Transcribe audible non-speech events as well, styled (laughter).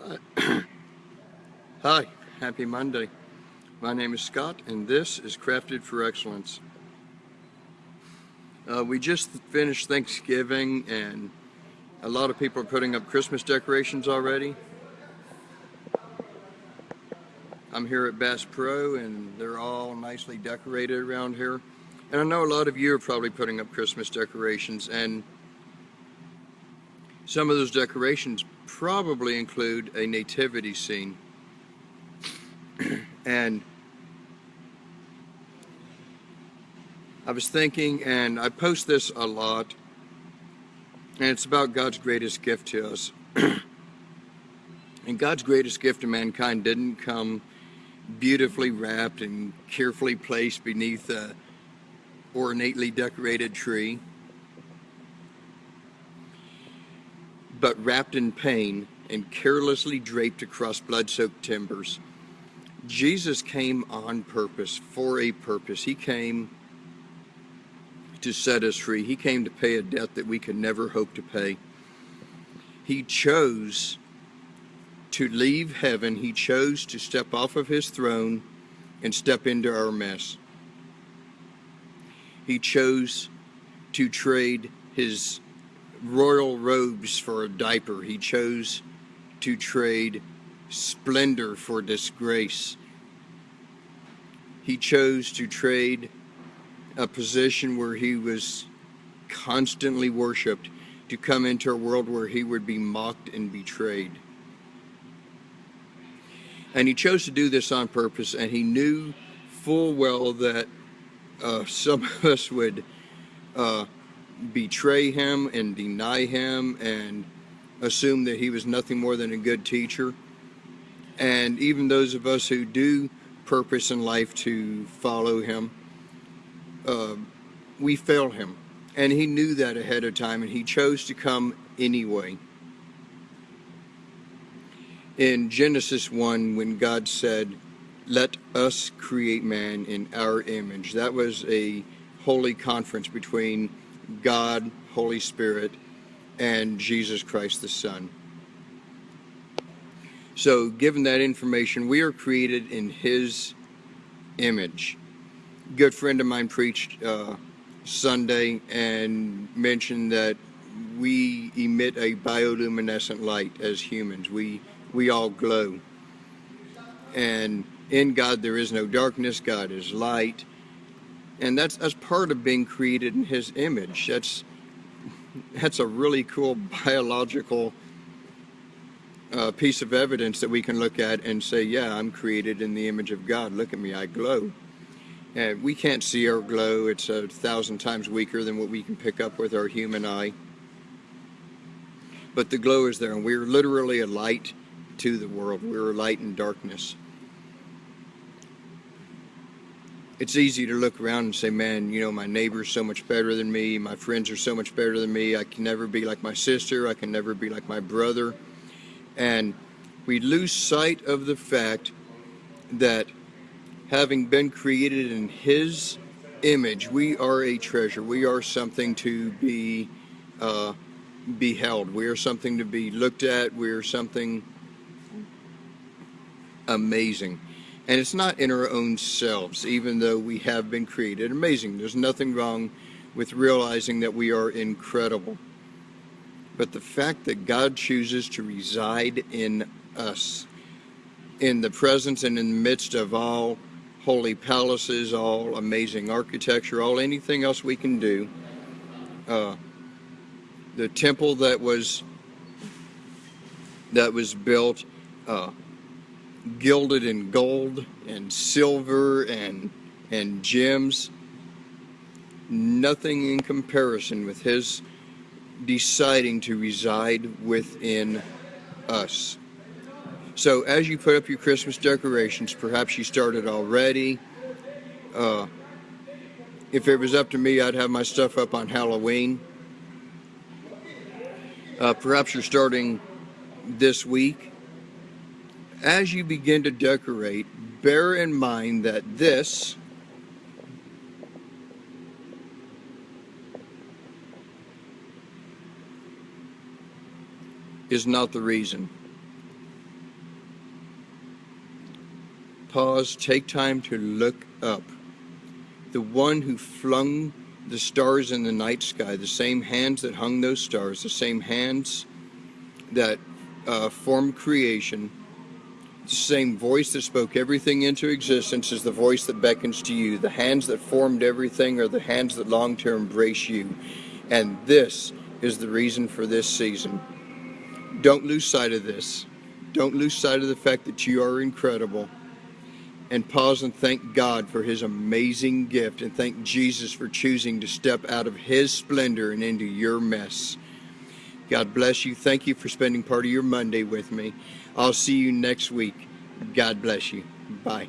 (clears throat) Hi, happy Monday. My name is Scott and this is Crafted for Excellence. Uh, we just finished Thanksgiving and a lot of people are putting up Christmas decorations already. I'm here at Bass Pro and they're all nicely decorated around here. And I know a lot of you are probably putting up Christmas decorations and some of those decorations probably include a nativity scene. (clears throat) and I was thinking, and I post this a lot, and it's about God's greatest gift to us. (clears throat) and God's greatest gift to mankind didn't come beautifully wrapped and carefully placed beneath a ornately decorated tree. But wrapped in pain and carelessly draped across blood-soaked timbers. Jesus came on purpose, for a purpose. He came to set us free. He came to pay a debt that we could never hope to pay. He chose to leave heaven. He chose to step off of his throne and step into our mess. He chose to trade his royal robes for a diaper. He chose to trade splendor for disgrace. He chose to trade a position where he was constantly worshiped to come into a world where he would be mocked and betrayed. And he chose to do this on purpose, and he knew full well that uh, (laughs) some of us would uh, betray him and deny him and assume that he was nothing more than a good teacher. And even those of us who do purpose in life to follow him, uh, we fail him. And he knew that ahead of time and he chose to come anyway. In Genesis 1, when God said, let us create man in our image, that was a holy conference between God, Holy Spirit, and Jesus Christ the Son. So given that information, we are created in His image. A good friend of mine preached uh, Sunday and mentioned that we emit a bioluminescent light as humans. We, we all glow. And in God there is no darkness, God is light, and that's that's part of being created in his image. That's that's a really cool biological uh, piece of evidence that we can look at and say yeah I'm created in the image of God. Look at me I glow. And we can't see our glow. It's a thousand times weaker than what we can pick up with our human eye. But the glow is there and we're literally a light to the world. We're a light in darkness it's easy to look around and say, man, you know, my neighbor's so much better than me. My friends are so much better than me. I can never be like my sister. I can never be like my brother. And we lose sight of the fact that having been created in His image, we are a treasure. We are something to be uh, beheld. We are something to be looked at. We are something amazing. And it's not in our own selves, even though we have been created amazing. There's nothing wrong with realizing that we are incredible. But the fact that God chooses to reside in us, in the presence and in the midst of all holy palaces, all amazing architecture, all anything else we can do, uh, the temple that was that was built uh, gilded in gold and silver and and gems. Nothing in comparison with his deciding to reside within us. So as you put up your Christmas decorations perhaps you started already. Uh, if it was up to me I'd have my stuff up on Halloween. Uh, perhaps you're starting this week as you begin to decorate, bear in mind that this is not the reason. pause, take time to look up. The one who flung the stars in the night sky, the same hands that hung those stars, the same hands that uh, formed creation, same voice that spoke everything into existence is the voice that beckons to you. The hands that formed everything are the hands that long to embrace you. And this is the reason for this season. Don't lose sight of this. Don't lose sight of the fact that you are incredible. And pause and thank God for His amazing gift and thank Jesus for choosing to step out of His splendor and into your mess. God bless you. Thank you for spending part of your Monday with me. I'll see you next week. God bless you. Bye.